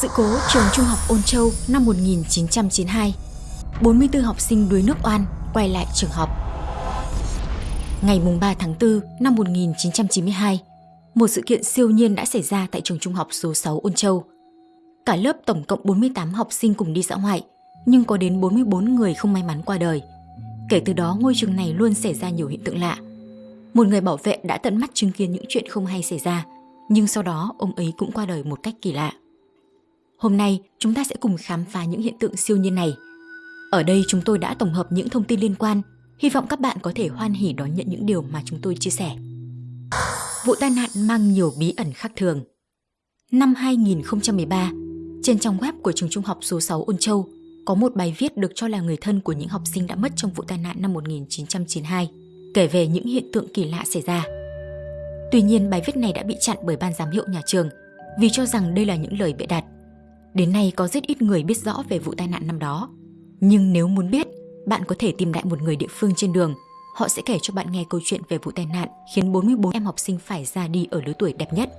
Sự cố trường trung học Ôn Châu năm 1992 44 học sinh đuối nước oan quay lại trường học. Ngày 3 tháng 4 năm 1992 Một sự kiện siêu nhiên đã xảy ra tại trường trung học số 6 Ôn Châu. Cả lớp tổng cộng 48 học sinh cùng đi dã ngoại, Nhưng có đến 44 người không may mắn qua đời. Kể từ đó, ngôi trường này luôn xảy ra nhiều hiện tượng lạ. Một người bảo vệ đã tận mắt chứng kiến những chuyện không hay xảy ra, nhưng sau đó ông ấy cũng qua đời một cách kỳ lạ. Hôm nay, chúng ta sẽ cùng khám phá những hiện tượng siêu nhiên này. Ở đây chúng tôi đã tổng hợp những thông tin liên quan, hy vọng các bạn có thể hoan hỉ đón nhận những điều mà chúng tôi chia sẻ. Vụ tai nạn mang nhiều bí ẩn khác thường. Năm 2013, trên trang web của trường trung học số 6 Ôn Châu có một bài viết được cho là người thân của những học sinh đã mất trong vụ tai nạn năm 1992, kể về những hiện tượng kỳ lạ xảy ra. Tuy nhiên bài viết này đã bị chặn bởi ban giám hiệu nhà trường vì cho rằng đây là những lời bịa đặt. Đến nay có rất ít người biết rõ về vụ tai nạn năm đó. Nhưng nếu muốn biết, bạn có thể tìm lại một người địa phương trên đường. Họ sẽ kể cho bạn nghe câu chuyện về vụ tai nạn khiến 44 em học sinh phải ra đi ở lứa tuổi đẹp nhất.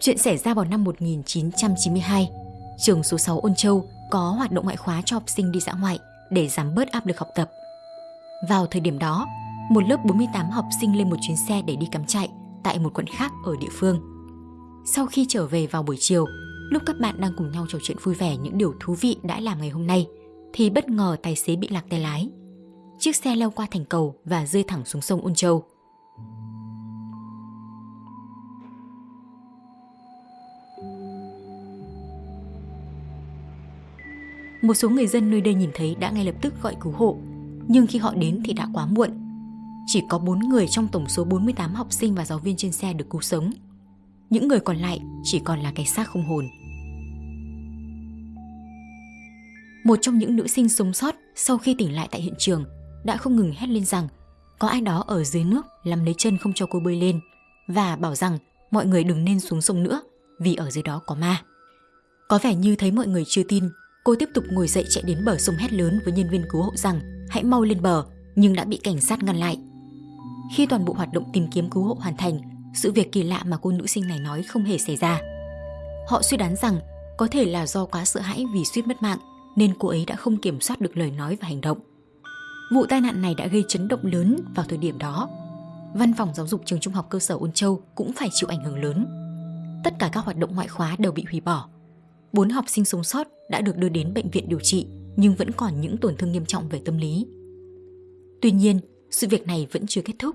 Chuyện xảy ra vào năm 1992, trường số 6 Ôn Châu có hoạt động ngoại khóa cho học sinh đi dã ngoại để giảm bớt áp lực học tập. Vào thời điểm đó, một lớp 48 học sinh lên một chuyến xe để đi cắm trại tại một quận khác ở địa phương. Sau khi trở về vào buổi chiều, lúc các bạn đang cùng nhau trò chuyện vui vẻ những điều thú vị đã làm ngày hôm nay, thì bất ngờ tài xế bị lạc tay lái. Chiếc xe leo qua thành cầu và rơi thẳng xuống sông Ôn Châu. Một số người dân nơi đây nhìn thấy đã ngay lập tức gọi cứu hộ, nhưng khi họ đến thì đã quá muộn chỉ có 4 người trong tổng số 48 học sinh và giáo viên trên xe được cứu sống. Những người còn lại chỉ còn là cái xác không hồn. Một trong những nữ sinh sống sót sau khi tỉnh lại tại hiện trường đã không ngừng hét lên rằng có ai đó ở dưới nước làm lấy chân không cho cô bơi lên và bảo rằng mọi người đừng nên xuống sông nữa vì ở dưới đó có ma. Có vẻ như thấy mọi người chưa tin, cô tiếp tục ngồi dậy chạy đến bờ sông hét lớn với nhân viên cứu hộ rằng hãy mau lên bờ nhưng đã bị cảnh sát ngăn lại. Khi toàn bộ hoạt động tìm kiếm cứu hộ hoàn thành, sự việc kỳ lạ mà cô nữ sinh này nói không hề xảy ra. Họ suy đoán rằng có thể là do quá sợ hãi vì suýt mất mạng nên cô ấy đã không kiểm soát được lời nói và hành động. Vụ tai nạn này đã gây chấn động lớn vào thời điểm đó. Văn phòng giáo dục trường trung học cơ sở Ôn Châu cũng phải chịu ảnh hưởng lớn. Tất cả các hoạt động ngoại khóa đều bị hủy bỏ. Bốn học sinh sống sót đã được đưa đến bệnh viện điều trị nhưng vẫn còn những tổn thương nghiêm trọng về tâm lý. Tuy nhiên, sự việc này vẫn chưa kết thúc.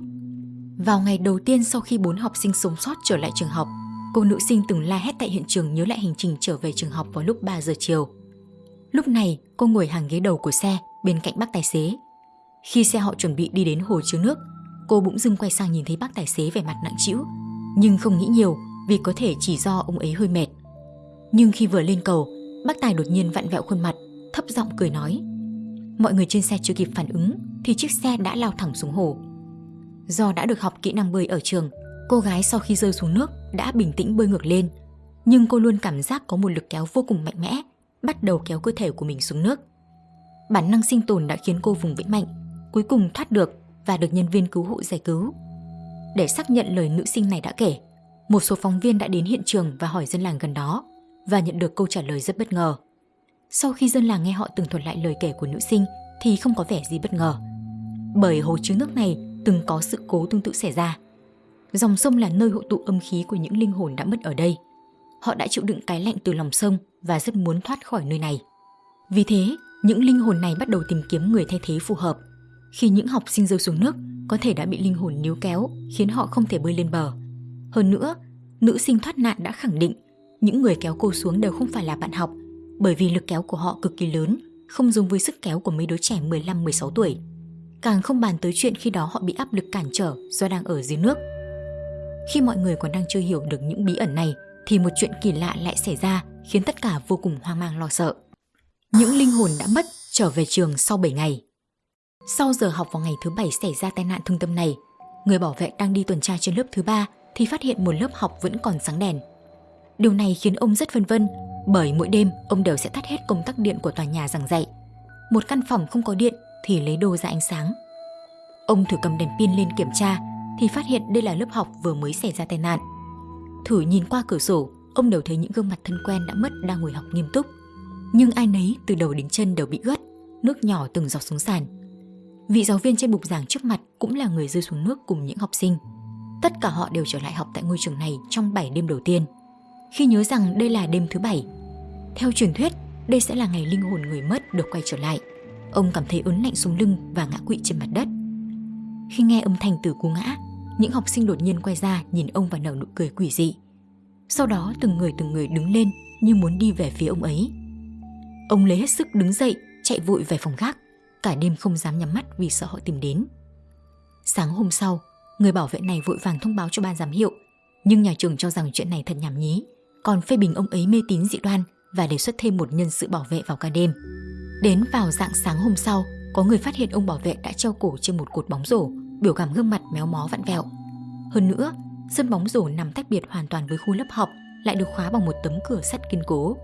Vào ngày đầu tiên sau khi bốn học sinh sống sót trở lại trường học, cô nữ sinh từng la hét tại hiện trường nhớ lại hành trình trở về trường học vào lúc 3 giờ chiều. Lúc này, cô ngồi hàng ghế đầu của xe bên cạnh bác tài xế. Khi xe họ chuẩn bị đi đến hồ chứa nước, cô bỗng dưng quay sang nhìn thấy bác tài xế vẻ mặt nặng trĩu, nhưng không nghĩ nhiều vì có thể chỉ do ông ấy hơi mệt. Nhưng khi vừa lên cầu, bác tài đột nhiên vặn vẹo khuôn mặt, thấp giọng cười nói. Mọi người trên xe chưa kịp phản ứng thì chiếc xe đã lao thẳng xuống hồ. Do đã được học kỹ năng bơi ở trường, cô gái sau khi rơi xuống nước đã bình tĩnh bơi ngược lên. Nhưng cô luôn cảm giác có một lực kéo vô cùng mạnh mẽ, bắt đầu kéo cơ thể của mình xuống nước. Bản năng sinh tồn đã khiến cô vùng vẫy mạnh, cuối cùng thoát được và được nhân viên cứu hộ giải cứu. Để xác nhận lời nữ sinh này đã kể, một số phóng viên đã đến hiện trường và hỏi dân làng gần đó và nhận được câu trả lời rất bất ngờ. Sau khi dân làng nghe họ tường thuật lại lời kể của nữ sinh thì không có vẻ gì bất ngờ. Bởi hồ chứa nước này từng có sự cố tương tự xảy ra. Dòng sông là nơi hội tụ âm khí của những linh hồn đã mất ở đây. Họ đã chịu đựng cái lạnh từ lòng sông và rất muốn thoát khỏi nơi này. Vì thế, những linh hồn này bắt đầu tìm kiếm người thay thế phù hợp. Khi những học sinh rơi xuống nước, có thể đã bị linh hồn níu kéo, khiến họ không thể bơi lên bờ. Hơn nữa, nữ sinh thoát nạn đã khẳng định những người kéo cô xuống đều không phải là bạn học, bởi vì lực kéo của họ cực kỳ lớn, không giống với sức kéo của mấy đứa trẻ 15-16 tuổi. Càng không bàn tới chuyện khi đó họ bị áp lực cản trở do đang ở dưới nước. Khi mọi người còn đang chưa hiểu được những bí ẩn này, thì một chuyện kỳ lạ lại xảy ra khiến tất cả vô cùng hoang mang lo sợ. Những linh hồn đã mất trở về trường sau 7 ngày. Sau giờ học vào ngày thứ bảy xảy ra tai nạn thương tâm này, người bảo vệ đang đi tuần tra trên lớp thứ ba thì phát hiện một lớp học vẫn còn sáng đèn. Điều này khiến ông rất phân vân bởi mỗi đêm ông đều sẽ tắt hết công tắc điện của tòa nhà giảng dạy. Một căn phòng không có điện thì lấy đồ ra ánh sáng. Ông thử cầm đèn pin lên kiểm tra thì phát hiện đây là lớp học vừa mới xảy ra tai nạn. Thử nhìn qua cửa sổ ông đều thấy những gương mặt thân quen đã mất đang ngồi học nghiêm túc. Nhưng ai nấy từ đầu đến chân đều bị ướt, nước nhỏ từng giọt xuống sàn. Vị giáo viên trên bục giảng trước mặt cũng là người rơi xuống nước cùng những học sinh. Tất cả họ đều trở lại học tại ngôi trường này trong 7 đêm đầu tiên. Khi nhớ rằng đây là đêm thứ bảy, theo truyền thuyết, đây sẽ là ngày linh hồn người mất được quay trở lại. Ông cảm thấy ớn lạnh xuống lưng và ngã quỵ trên mặt đất. Khi nghe âm thanh từ cú ngã, những học sinh đột nhiên quay ra nhìn ông và nở nụ cười quỷ dị. Sau đó từng người từng người đứng lên như muốn đi về phía ông ấy. Ông lấy hết sức đứng dậy, chạy vội về phòng gác. Cả đêm không dám nhắm mắt vì sợ họ tìm đến. Sáng hôm sau, người bảo vệ này vội vàng thông báo cho ban giám hiệu. Nhưng nhà trường cho rằng chuyện này thật nhảm nhí, còn phê bình ông ấy mê tín dị đoan và đề xuất thêm một nhân sự bảo vệ vào ca đêm. Đến vào dạng sáng hôm sau, có người phát hiện ông bảo vệ đã treo cổ trên một cột bóng rổ, biểu cảm gương mặt méo mó vặn vẹo. Hơn nữa, sân bóng rổ nằm tách biệt hoàn toàn với khu lớp học, lại được khóa bằng một tấm cửa sắt kiên cố.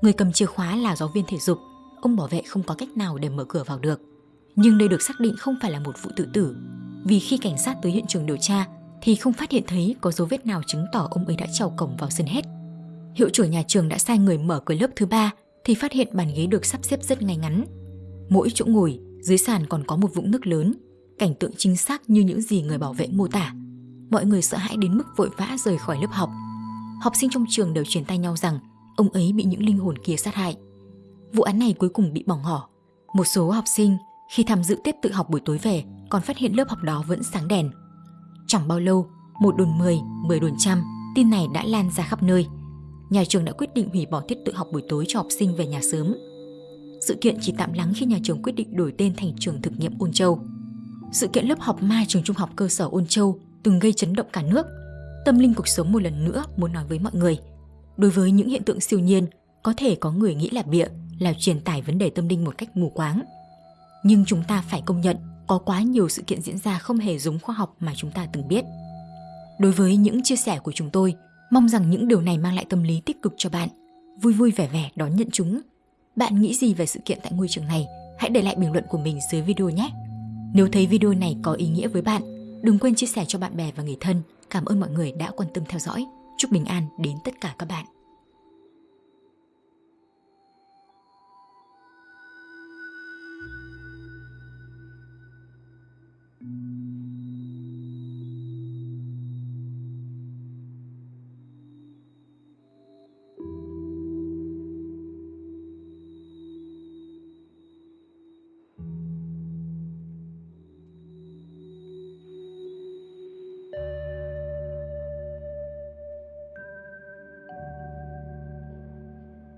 Người cầm chìa khóa là giáo viên thể dục, ông bảo vệ không có cách nào để mở cửa vào được. Nhưng đây được xác định không phải là một vụ tự tử, vì khi cảnh sát tới hiện trường điều tra thì không phát hiện thấy có dấu vết nào chứng tỏ ông ấy đã trèo cổng vào sân hết. Hiệu trưởng nhà trường đã sai người mở cửa lớp thứ ba thì phát hiện bàn ghế được sắp xếp rất ngay ngắn. Mỗi chỗ ngồi, dưới sàn còn có một vũng nước lớn, cảnh tượng chính xác như những gì người bảo vệ mô tả. Mọi người sợ hãi đến mức vội vã rời khỏi lớp học. Học sinh trong trường đều truyền tay nhau rằng ông ấy bị những linh hồn kia sát hại. Vụ án này cuối cùng bị bỏng ngỏ. Một số học sinh khi tham dự tiết tự học buổi tối về còn phát hiện lớp học đó vẫn sáng đèn. Chẳng bao lâu, một đồn 10, 10 đồn trăm, tin này đã lan ra khắp nơi. Nhà trường đã quyết định hủy bỏ tiết tự học buổi tối cho học sinh về nhà sớm. Sự kiện chỉ tạm lắng khi nhà trường quyết định đổi tên thành trường thực nghiệm Ôn Châu. Sự kiện lớp học ma trường trung học cơ sở Ôn Châu từng gây chấn động cả nước. Tâm linh cuộc sống một lần nữa muốn nói với mọi người. Đối với những hiện tượng siêu nhiên, có thể có người nghĩ là bịa, là truyền tải vấn đề tâm linh một cách mù quáng. Nhưng chúng ta phải công nhận có quá nhiều sự kiện diễn ra không hề giống khoa học mà chúng ta từng biết. Đối với những chia sẻ của chúng tôi, mong rằng những điều này mang lại tâm lý tích cực cho bạn, vui vui vẻ vẻ đón nhận chúng. Bạn nghĩ gì về sự kiện tại ngôi trường này? Hãy để lại bình luận của mình dưới video nhé. Nếu thấy video này có ý nghĩa với bạn, đừng quên chia sẻ cho bạn bè và người thân. Cảm ơn mọi người đã quan tâm theo dõi. Chúc bình an đến tất cả các bạn.